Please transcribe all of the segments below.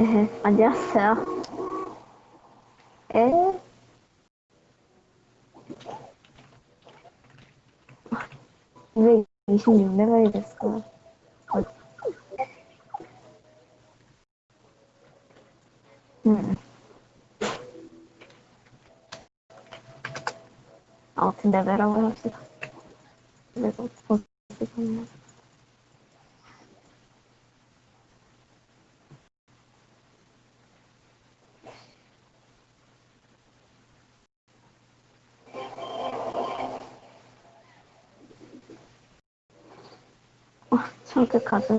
네, 안녕하세요. 에? 왜 26레벨이 됐어? 어. 음. 아무튼 레벨업을 합시다. 그래서 보스겠네. 와, 청크 카드.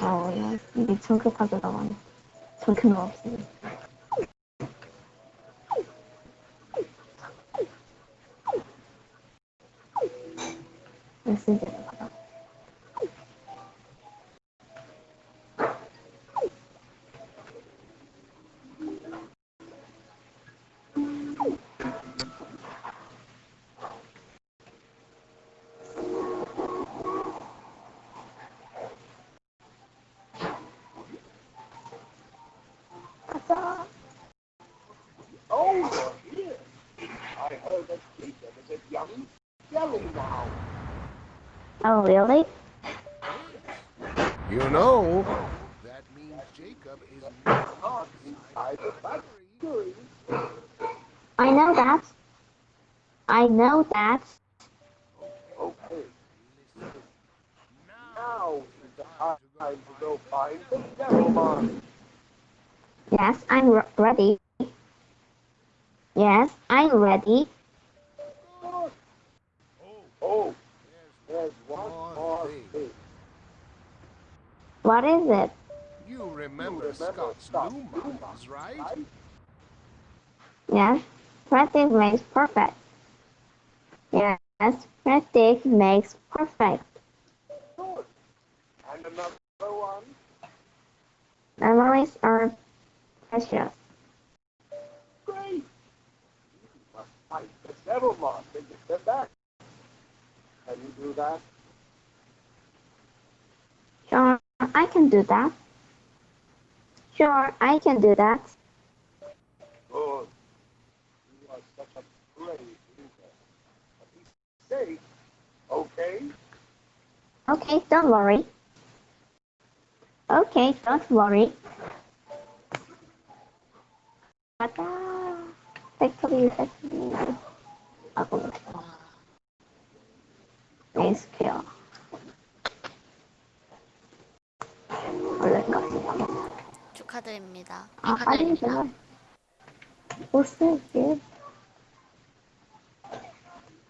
어, 야, 이게 청크 카드라고 하네. 청크는 없어. 메 Oh, really? You know, that means Jacob is not inside the factory. I know that. I know that. Okay. Now is the time to go find the Devilmon. Yes, I'm re- ready. Yes, I'm ready. Oh, there's one One more thing. thing. What is it? You remember, Remember Scott's Scott's new new models, right? Right? Yes, practice makes perfect. Yes, practice makes perfect. Good. And another one. Memories are precious. Great. You must fight the Devilmon to get them back. Do that? Sure, I can do that. Sure, I can do that. Good. You are such a brave leader. Safe, okay? Okay, don't worry. Okay, don't worry. 가자. 메이스퀘어. 원래까지. 축하드립니다. 아, 빨리 제발. 보스게.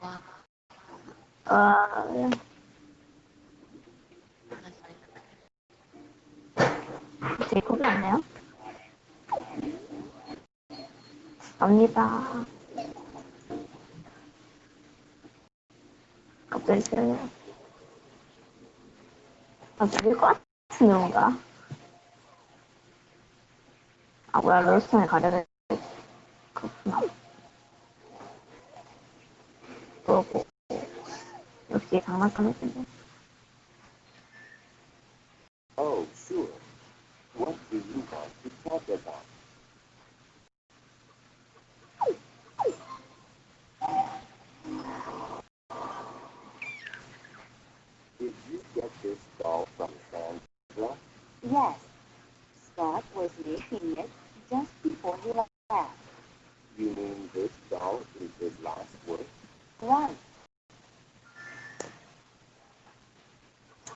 와, 아, 제이콥이 왔네요. 갑니다. 싫어요. 아, 죽일 것 같은 건가? 아, 뭐야, 롤스톤에 가려는 그렇구나. 그러고, 역시 장난감이군요. Oh, sure. What do you want to talk about? Did you get this doll from Sandra? Yes. Scott was making it just before he left. You mean this doll is his last work? Right.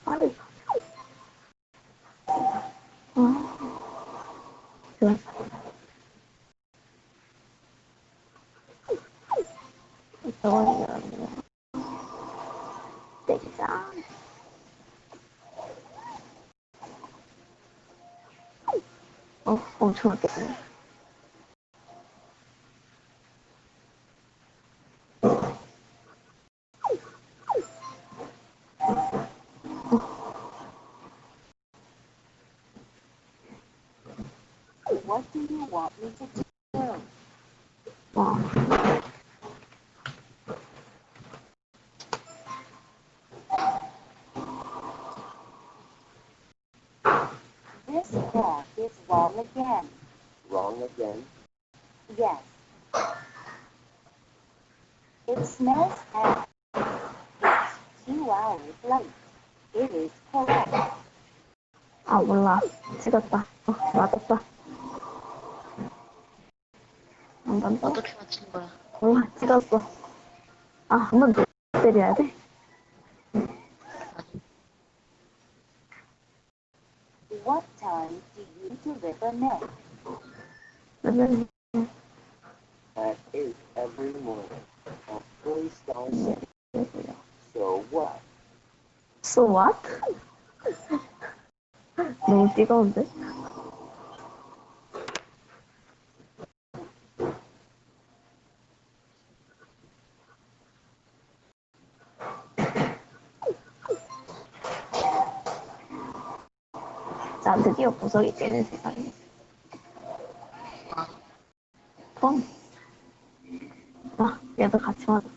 아니. 아. 좋아. 저거는 내기자. 어, 엄청 아꼈네. What do you want me to do? 와. That is wrong again. Wrong again. Yes. It smells bad. It's two hours late. It is correct. 아, 몰라. 찍었다. 어, 맞았다. 한번 더. 어떻게 맞춘 거야? 몰라, 찍었어. 아, 한번 더 때려야 돼? What time do you deliver milk? 그러면 At 8 every morning. At three star city. So what? So what? 너무 뜨거운데? 자, 드디어 보석이 깨는 세상이. 펑. 아, 얘도 같이 맞았어.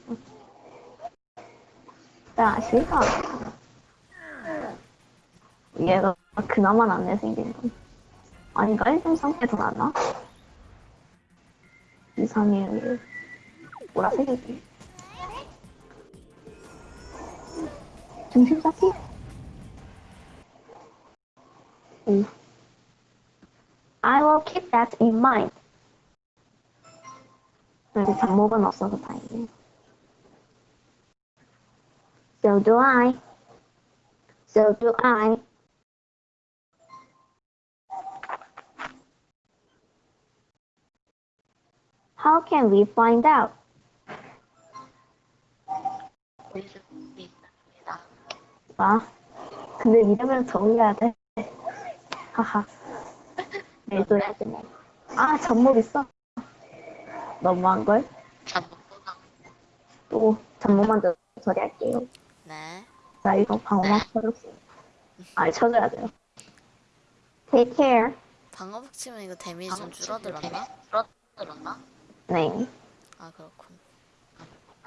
야, 실화. 얘가 그나마 낫네 생긴 건. 아닌가? 1점 상태에서 낫나? 이상해요, 얘. 보라색이지. 중심 잡기? 오. I will keep that in mind. 여기 잠목은 없어서 다행이네. So do I. So do I. How can we find out? 있습니다. 아, 근데 이름을 정해야 돼. 하하. 내도 해야 되네. 아, 접목 있어. 너무한걸? 잠깐만. 또, 접목만 더 처리할게요. 네. 자, 이거 방어막 쳐줬어. 아, 쳐줘야 돼요. Take care. 방어복 치면 이거 데미지 좀 줄어들었나? 줄어들었나? 네. 아 그렇군.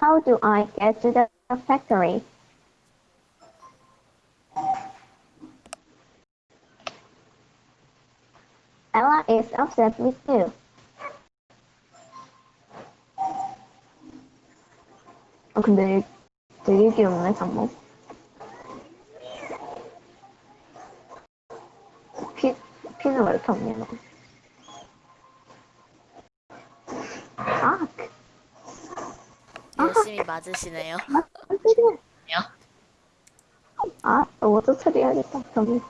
How do I get to the factory? Is upset with you. 어, 근데 되게 귀엽네, 잠목. 피, 피는 왜 이렇게 없냐, 너. 아, 열심히 맞으시네요. 아, 로봇 처리해야겠다, 저기.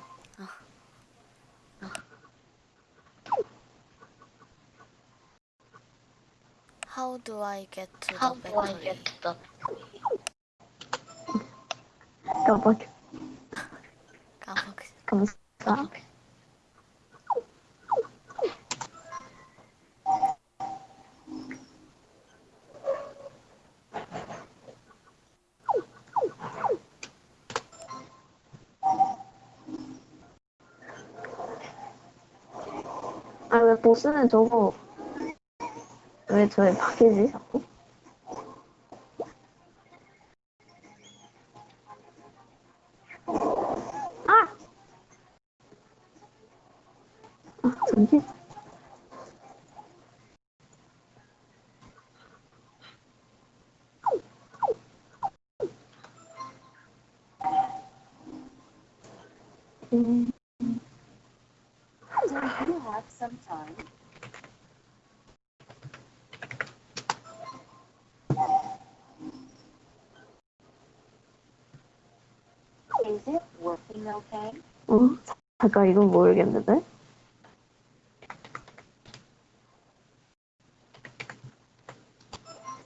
How do I get to How the do I factory? get to the 까먹, 까먹. 감사. 아, 왜 보스는 저거, 왜 저에 박히지, 자꾸? 아! 아. 음, Do you have some time? Is it working okay? 어? 잠깐, 이건 모르겠는데?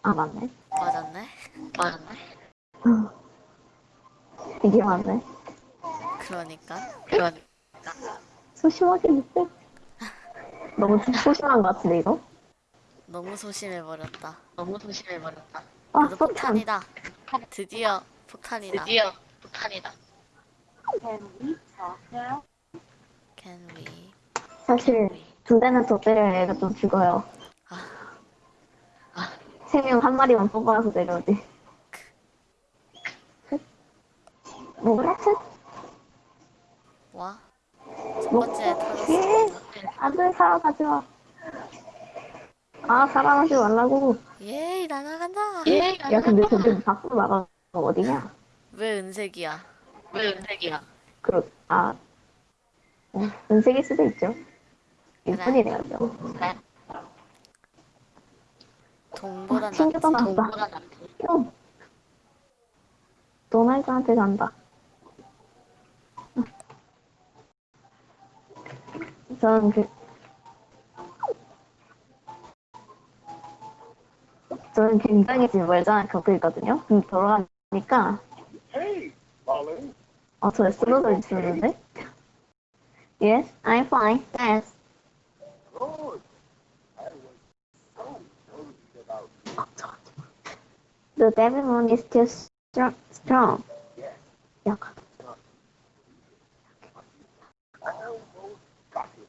아, 맞네. 맞았네. 맞네? 이게 맞네. 그러니까 그런 소심하게 못해. 너무 소심한 것 같은데, 이거? 너무 소심해 버렸다. 너무 소심해 버렸다. 아, 그래도 폭탄. 폭탄이다. 드디어 폭탄이다. 드디어 폭탄이다. Can we talk now? Can we? 사실, 두 대는 더 때려야 얘가 좀 죽어요. 아. 세 명 한 마리만 뽑아서 내려오지. 뭐 그렇지? 와. 번째 터졌어. 예. 안돼 살아가지 마. 아 살아가지 말라고. 예이 날아간다. 예? 야 근데 저기 밖으로 나가는 거 어디냐? 왜 은색이야? 왜 은색이야? 그, 아, 어, 은색일 수도 있죠. 일본이네요, 저. 그래. 동보다. 나왔다. 동보다 낫지. 뿅! 도날드한테 간다. 저는 그, 저는 굉장히 지금 멀쩡한 격도 있거든요. 음, 돌아가니까. 어, 저 쓰러져 있었는데? Yes, I'm fine, thanks. Good. I was so worried about 어, 저, 저. The Devimon is still strong. strong. Yes. 약간. almost got him.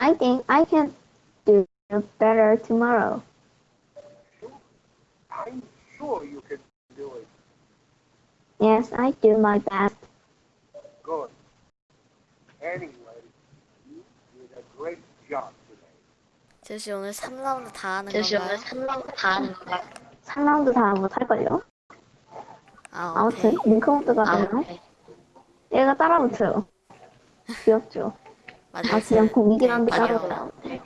I think I can do better tomorrow. I'm sure you can do it. Yes, I do my best. Good. Anyway, you did a great job today. 제시 오늘 3라운드 다 하는 제시 오늘 건가요? 3라운드 다 하는 거야? 3라운드 다 못할걸요? 아 아무튼, 오케이. 링크모드가 아, 되나요? 오케이. 얘가 따라붙어요. 귀엽죠? 맞아. 아, 그냥 공이긴 한데 맞아요. 나오네.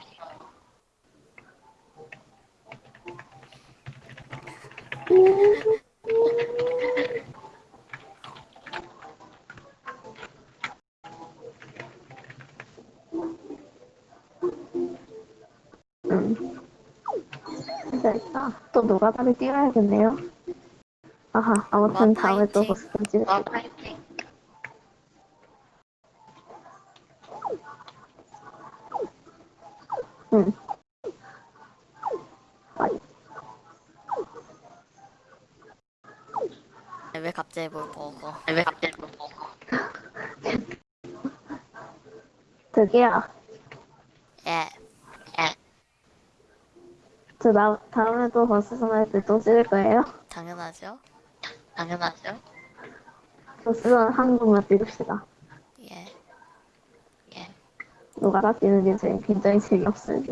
됐다. 또 노가다를 뛰어야겠네요. 아하, 아무튼 와, 다음에 또. 와, 파이팅. 응. 아이, 왜 갑자기 뭘 먹어? 왜 갑자기 뭐 먹어? 저기요. 예. 예. 저 나, 다음에 또 버스 전화할 때또 찍을 거예요? 당연하죠. 당연하죠. 버스 전화 한 번만 찍읍시다. 예. 예. 게 저희 굉장히 재미없어요.